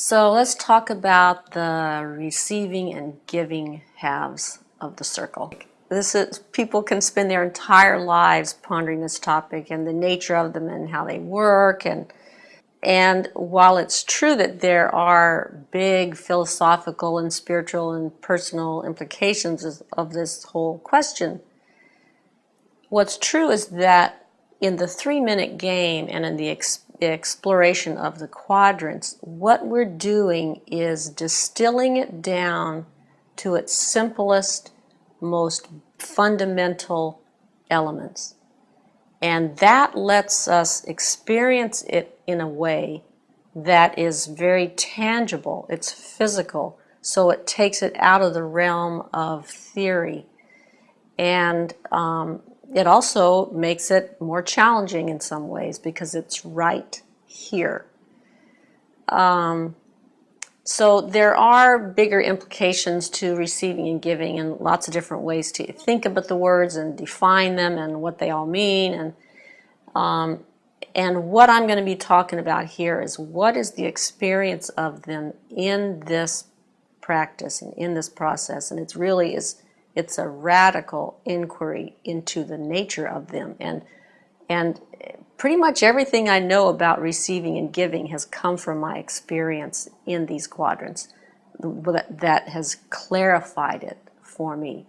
So let's talk about the receiving and giving halves of the circle. This is people can spend their entire lives pondering this topic and the nature of them and how they work and and while it's true that there are big philosophical and spiritual and personal implications of this whole question, what's true is that in the three minute game and in the exploration of the quadrants, what we're doing is distilling it down to its simplest, most fundamental elements. And that lets us experience it in a way that is very tangible, it's physical, so it takes it out of the realm of theory. And um, it also makes it more challenging in some ways because it's right here. Um, so there are bigger implications to receiving and giving and lots of different ways to think about the words and define them and what they all mean. And, um, and what I'm going to be talking about here is what is the experience of them in this practice and in this process. And it's really is it's a radical inquiry into the nature of them. And, and pretty much everything I know about receiving and giving has come from my experience in these quadrants that has clarified it for me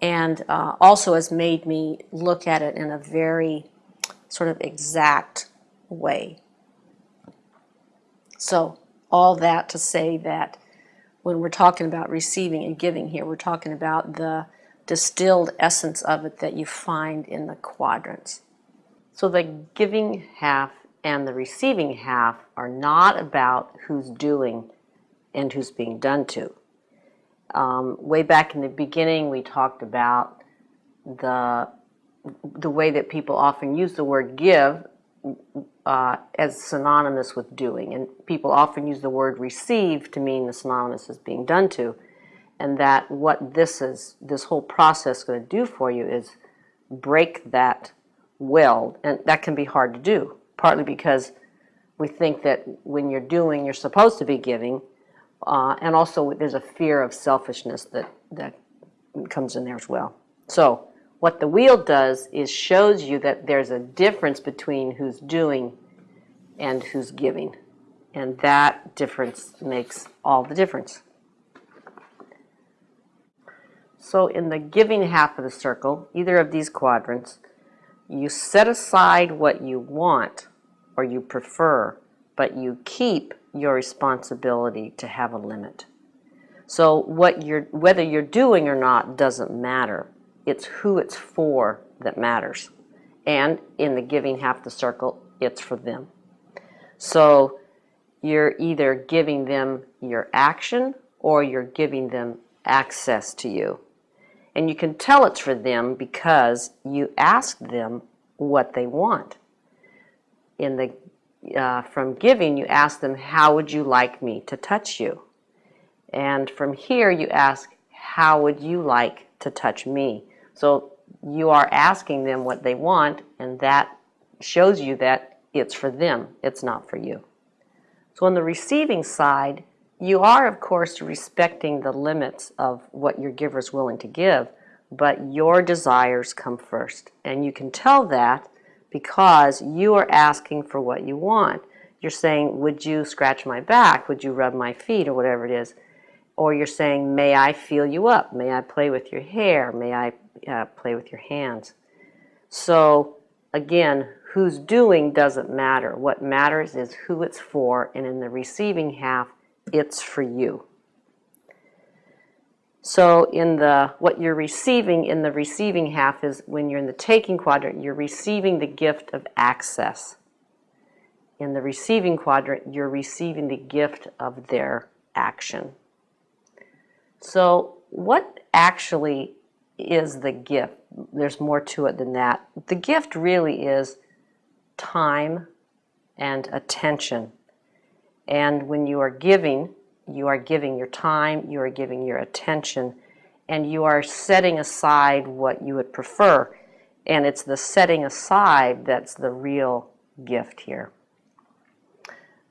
and uh, also has made me look at it in a very sort of exact way. So all that to say that when we're talking about receiving and giving here, we're talking about the distilled essence of it that you find in the quadrants. So the giving half and the receiving half are not about who's doing and who's being done to. Um, way back in the beginning, we talked about the the way that people often use the word give uh, as synonymous with doing, and people often use the word receive to mean the synonymous as being done to, and that what this is, this whole process, going to do for you is break that well, and that can be hard to do, partly because we think that when you're doing, you're supposed to be giving, uh, and also there's a fear of selfishness that, that comes in there as well. So what the wheel does is shows you that there's a difference between who's doing and who's giving. And that difference makes all the difference. So in the giving half of the circle, either of these quadrants, you set aside what you want or you prefer, but you keep your responsibility to have a limit. So what you're, whether you're doing or not doesn't matter. It's who it's for that matters. And in the giving half the circle, it's for them. So you're either giving them your action or you're giving them access to you. And you can tell it's for them because you ask them what they want. In the uh, from giving, you ask them, how would you like me to touch you? And from here, you ask, how would you like to touch me? So you are asking them what they want, and that shows you that it's for them, it's not for you. So on the receiving side, you are, of course, respecting the limits of what your giver is willing to give, but your desires come first. And you can tell that because you are asking for what you want. You're saying, would you scratch my back? Would you rub my feet? Or whatever it is. Or you're saying, may I feel you up? May I play with your hair? May I uh, play with your hands? So again, who's doing doesn't matter. What matters is who it's for, and in the receiving half, it's for you. So in the what you're receiving in the receiving half is when you're in the taking quadrant, you're receiving the gift of access. In the receiving quadrant, you're receiving the gift of their action. So what actually is the gift? There's more to it than that. The gift really is time and attention. And when you are giving, you are giving your time, you are giving your attention, and you are setting aside what you would prefer. And it's the setting aside that's the real gift here.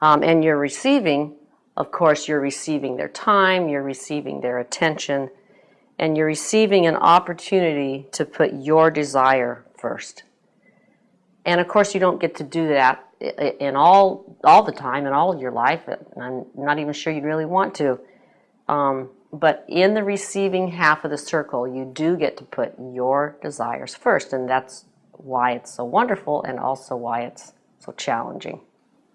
Um, and you're receiving of course, you're receiving their time, you're receiving their attention, and you're receiving an opportunity to put your desire first. And of course, you don't get to do that in all all the time in all of your life. I'm not even sure you'd really want to. Um, but in the receiving half of the circle, you do get to put your desires first, and that's why it's so wonderful and also why it's so challenging.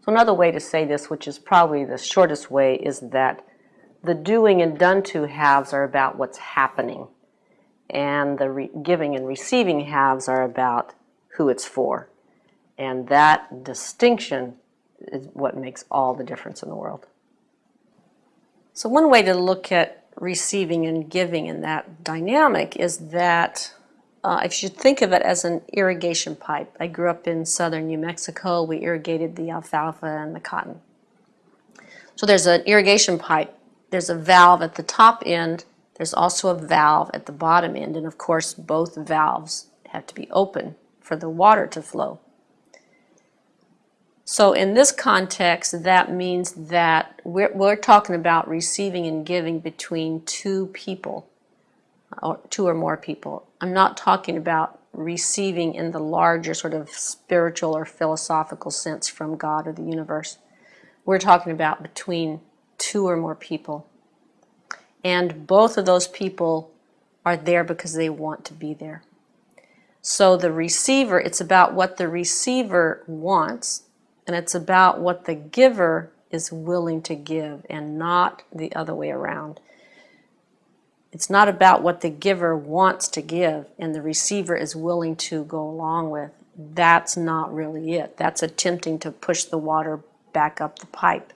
So another way to say this, which is probably the shortest way, is that the doing and done to halves are about what's happening, and the giving and receiving halves are about who it's for. And that distinction is what makes all the difference in the world. So one way to look at receiving and giving in that dynamic is that uh, if you think of it as an irrigation pipe. I grew up in southern New Mexico. We irrigated the alfalfa and the cotton. So there's an irrigation pipe. There's a valve at the top end. There's also a valve at the bottom end. And of course, both valves have to be open for the water to flow. So in this context, that means that we're, we're talking about receiving and giving between two people or two or more people. I'm not talking about receiving in the larger sort of spiritual or philosophical sense from God or the universe. We're talking about between two or more people. And both of those people are there because they want to be there. So the receiver, it's about what the receiver wants, and it's about what the giver is willing to give, and not the other way around. It's not about what the giver wants to give and the receiver is willing to go along with. That's not really it. That's attempting to push the water back up the pipe.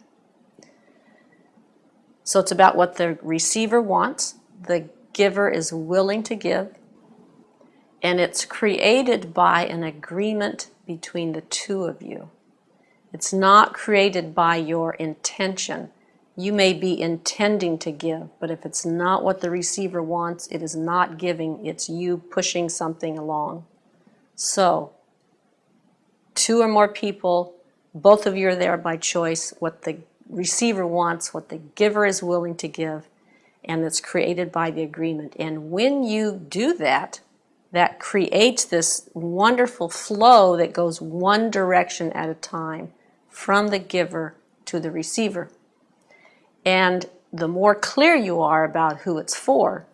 So it's about what the receiver wants, the giver is willing to give, and it's created by an agreement between the two of you. It's not created by your intention you may be intending to give, but if it's not what the receiver wants, it is not giving, it's you pushing something along. So, two or more people, both of you are there by choice, what the receiver wants, what the giver is willing to give, and it's created by the agreement. And when you do that, that creates this wonderful flow that goes one direction at a time from the giver to the receiver. And the more clear you are about who it's for,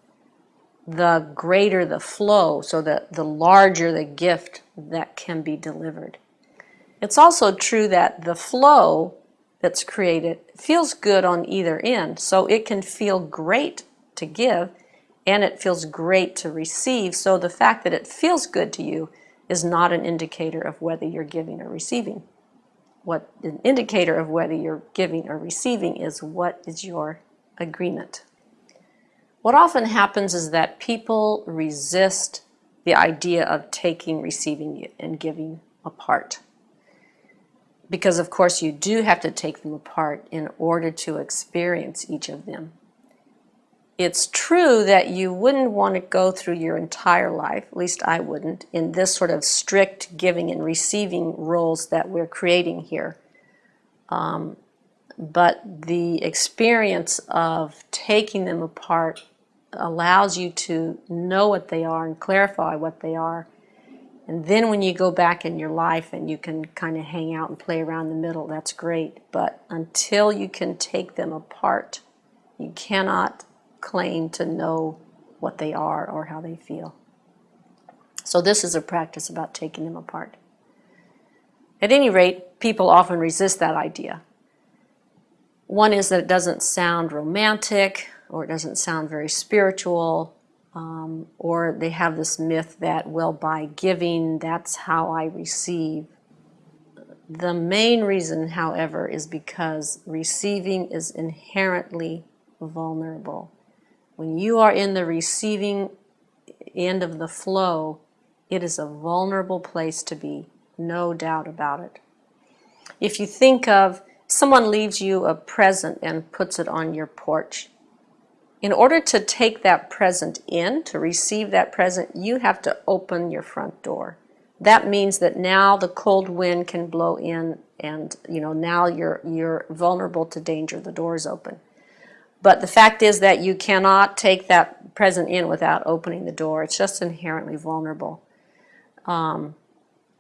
the greater the flow, so that the larger the gift that can be delivered. It's also true that the flow that's created feels good on either end, so it can feel great to give and it feels great to receive. So the fact that it feels good to you is not an indicator of whether you're giving or receiving what an indicator of whether you're giving or receiving is what is your agreement. What often happens is that people resist the idea of taking, receiving, and giving apart. Because of course you do have to take them apart in order to experience each of them it's true that you wouldn't want to go through your entire life, at least I wouldn't, in this sort of strict giving and receiving roles that we're creating here. Um, but the experience of taking them apart allows you to know what they are and clarify what they are. And then when you go back in your life and you can kind of hang out and play around the middle, that's great. But until you can take them apart, you cannot claim to know what they are or how they feel. So this is a practice about taking them apart. At any rate, people often resist that idea. One is that it doesn't sound romantic or it doesn't sound very spiritual um, or they have this myth that, well, by giving, that's how I receive. The main reason, however, is because receiving is inherently vulnerable. When you are in the receiving end of the flow, it is a vulnerable place to be, no doubt about it. If you think of someone leaves you a present and puts it on your porch, in order to take that present in, to receive that present, you have to open your front door. that means that now the cold wind can blow in and you know now you're you're vulnerable to danger the door is open but the fact is that you cannot take that present in without opening the door it's just inherently vulnerable um,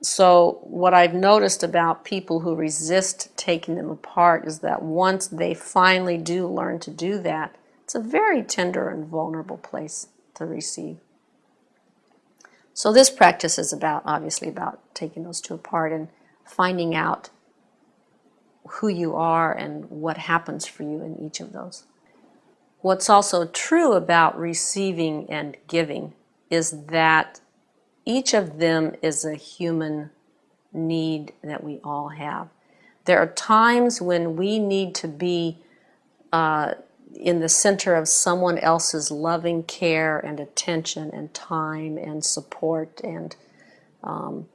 so what I've noticed about people who resist taking them apart is that once they finally do learn to do that, it's a very tender and vulnerable place to receive. So this practice is about, obviously, about taking those two apart and finding out who you are and what happens for you in each of those. What's also true about receiving and giving is that each of them is a human need that we all have. There are times when we need to be uh, in the center of someone else's loving care and attention and time and support and um,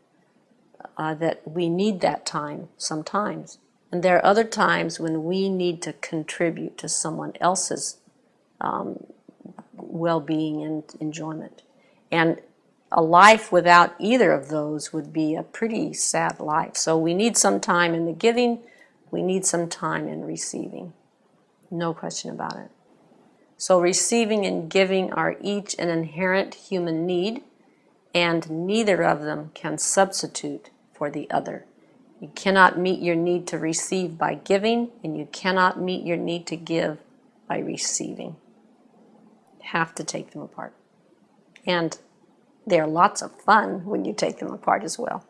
uh, that we need that time sometimes. And there are other times when we need to contribute to someone else's um, well-being and enjoyment. And a life without either of those would be a pretty sad life. So we need some time in the giving, we need some time in receiving. No question about it. So receiving and giving are each an inherent human need, and neither of them can substitute for the other. You cannot meet your need to receive by giving, and you cannot meet your need to give by receiving. Have to take them apart. And they're lots of fun when you take them apart as well.